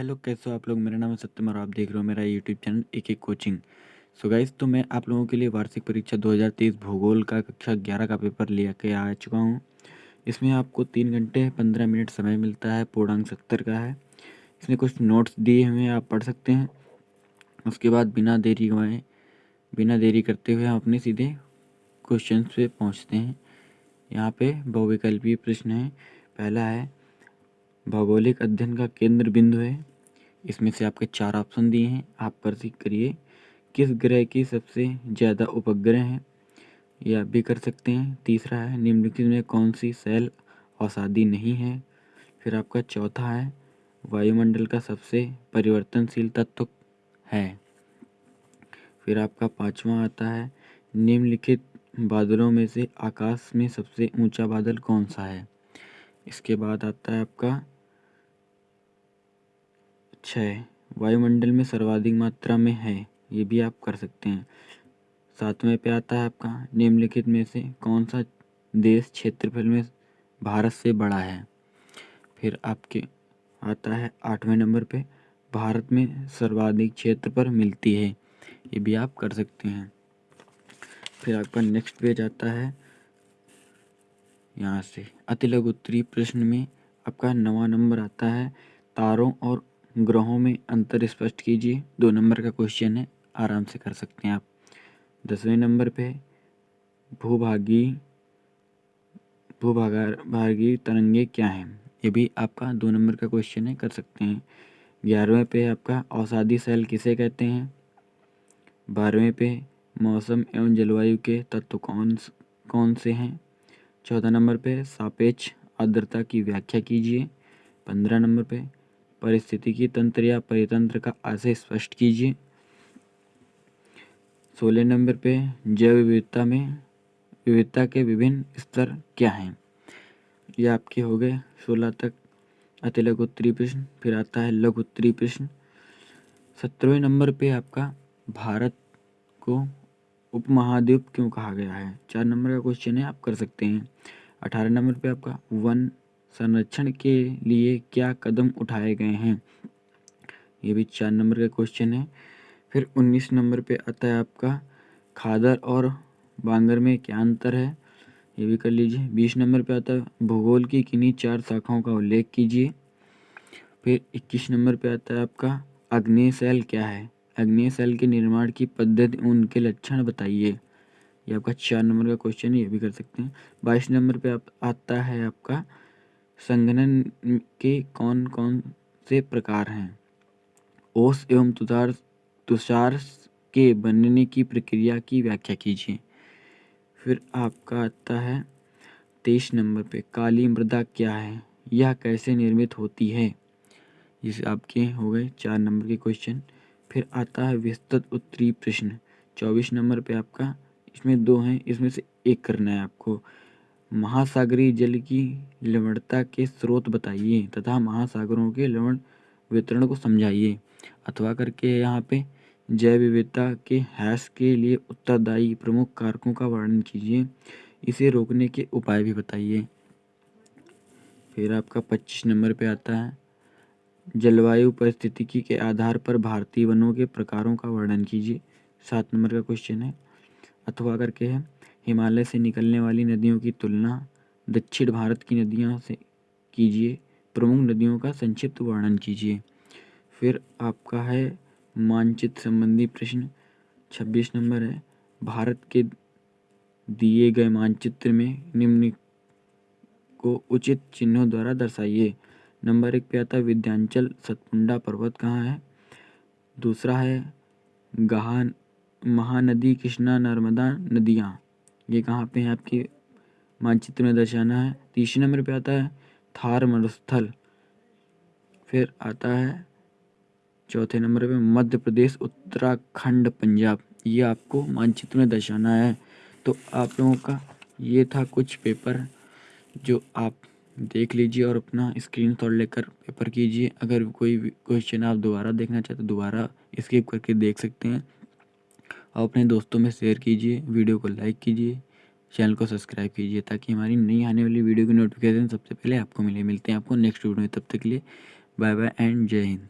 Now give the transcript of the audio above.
Hello, कैसे हो आप लोग? मेरा नाम है सत्यम और आप देख रहे हो मेरा यूट्यूब चैनल एक एक कोचिंग सो गाइस तो मैं आप लोगों के लिए वार्षिक परीक्षा 2023 भूगोल का कक्षा 11 का पेपर लिया के आ चुका हूँ। इसमें आपको तीन घंटे पंद्रह मिनट समय मिलता है, पूर्णांक सत्तर का है। इसमें कुछ नोट्स दिए हुए आप पढ़ सकते हैं। उसके बाद बिना देरी गवाए बिना देरी करते हुए हम अपने सीधे क्वेश्चन पे पहुँचते हैं। यहाँ पे बहुविकल्पीय प्रश्न है। पहला है, भौगोलिक अध्ययन का केंद्र बिंदु है। इसमें से आपके चार ऑप्शन दिए हैं। आप प्रतीक करिए। किस ग्रह की सबसे ज़्यादा उपग्रह हैं? ये आप भी कर सकते हैं। तीसरा है, निम्नलिखित में कौन सी सेल औषधि नहीं है? फिर आपका चौथा है, वायुमंडल का सबसे परिवर्तनशील तत्व है। फिर आपका पांचवा आता है, निम्नलिखित बादलों में से आकाश में सबसे ऊँचा बादल कौन सा है? इसके बाद आता है आपका छः वायुमंडल में सर्वाधिक मात्रा में है, ये भी आप कर सकते हैं। सातवें पे आता है आपका, निम्नलिखित में से कौन सा देश क्षेत्रफल में भारत से बड़ा है? फिर आपके आता है आठवें नंबर पे, भारत में सर्वाधिक क्षेत्र पर मिलती है, ये भी आप कर सकते हैं। फिर आपका नेक्स्ट पेज आता है, यहाँ से अति लघु उत्तरी प्रश्न में आपका नवा नंबर आता है, तारों और ग्रहों में अंतर स्पष्ट कीजिए। दो नंबर का क्वेश्चन है, आराम से कर सकते हैं आप। दसवें नंबर पे भूभागी भूभागा भागी तरंगे क्या हैं? ये भी आपका दो नंबर का क्वेश्चन है, कर सकते हैं। ग्यारहवें पे आपका औषधि सेल किसे कहते हैं? बारहवें पे मौसम एवं जलवायु के तत्व कौन कौन से हैं? चौदह नंबर पे सापेक्ष आर्द्रता की व्याख्या कीजिए। पंद्रह नंबर पे परिस्थितिकी तंत्र या परितंत्र का आशय स्पष्ट कीजिए। सोलह नंबर पे, जैव विविधता में, विविधता के विभिन्न स्तर क्या हैं? ये आपके हो गए सोलह तक। अति लघु उत्तरी प्रश्न फिर आता है लघु उत्तरी प्रश्न सत्रहवें नंबर पे आपका भारत को उपमहाद्वीप क्यों कहा गया है? चार नंबर का क्वेश्चन है, आप कर सकते हैं। अठारह नंबर पे आपका वन संरक्षण के लिए क्या कदम उठाए गए हैं? ये भी चार नंबर का क्वेश्चन है। फिर उन्नीस नंबर पे आता है आपका, खादर और बांगर में क्या अंतर है? ये भी कर लीजिए। बीस नंबर पे आता है, भूगोल की किन्हीं चार शाखाओं का उल्लेख कीजिए। फिर इक्कीस नंबर पे आता है आपका अग्नि सेल क्या है? अग्नि सेल के निर्माण की पद्धति उनके लक्षण बताइए। ये आपका चार नंबर का क्वेश्चन है, ये भी कर सकते हैं। बाईस नंबर पे आता है आपका संघनन के कौन कौन से प्रकार हैं? ओस एवं तुषार तुषार के बनने की प्रक्रिया की व्याख्या कीजिए। फिर आपका आता है तेईस नंबर पे, काली मृदा क्या है? यह कैसे निर्मित होती है? जिसे आपके हो गए चार नंबर के क्वेश्चन फिर आता है विस्तृत उत्तरी प्रश्न, चौबीस नंबर पे आपका, इसमें दो हैं, इसमें से एक करना है आपको। महासागरीय जल की लवणता के स्रोत बताइए तथा महासागरों के लवण वितरण को समझाइए। अथवा करके यहाँ पे जैव विविधता के हैश के लिए उत्तरदायी प्रमुख कारकों का वर्णन कीजिए। इसे रोकने के उपाय भी बताइए। फिर आपका पच्चीस नंबर पे आता है। जलवायु परिस्थितिकी के आधार पर भारतीय वनों के प्रकारों का वर्णन कीजिए। सात नंबर का क्वेश्चन है। अथवा करके है हिमालय से निकलने वाली नदियों की तुलना दक्षिण भारत की नदियों से कीजिए। प्रमुख नदियों का संक्षिप्त वर्णन कीजिए। फिर आपका है मानचित्र संबंधी प्रश्न। छब्बीस नंबर है, भारत के दिए गए मानचित्र में निम्न को उचित चिन्हों द्वारा दर्शाइए। नंबर एक पे आता विद्यांचल सतपुंडा पर्वत कहाँ है? दूसरा है गहान महानदी कृष्णा नर्मदा नदियाँ। ये कहाँ पे है आपके मानचित्र में दर्शाना है? तीसरे नंबर पे आता है थार मरुस्थल। फिर आता है चौथे नंबर पे मध्य प्रदेश, उत्तराखंड, पंजाब। ये आपको मानचित्र में दर्शाना है। तो आप लोगों का ये था कुछ पेपर जो आप देख लीजिए और अपना स्क्रीन शॉट लेकर पेपर कीजिए। अगर कोई क्वेश्चन आप दोबारा देखना चाहते तो दोबारा स्किप करके देख सकते हैं। और अपने दोस्तों में शेयर कीजिए वीडियो को लाइक कीजिए चैनल को सब्सक्राइब कीजिए, ताकि हमारी नई आने वाली वीडियो की नोटिफिकेशन सबसे पहले आपको मिले। मिलते हैं आपको नेक्स्ट वीडियो में, तब तक के लिए बाय बाय एंड जय हिंद।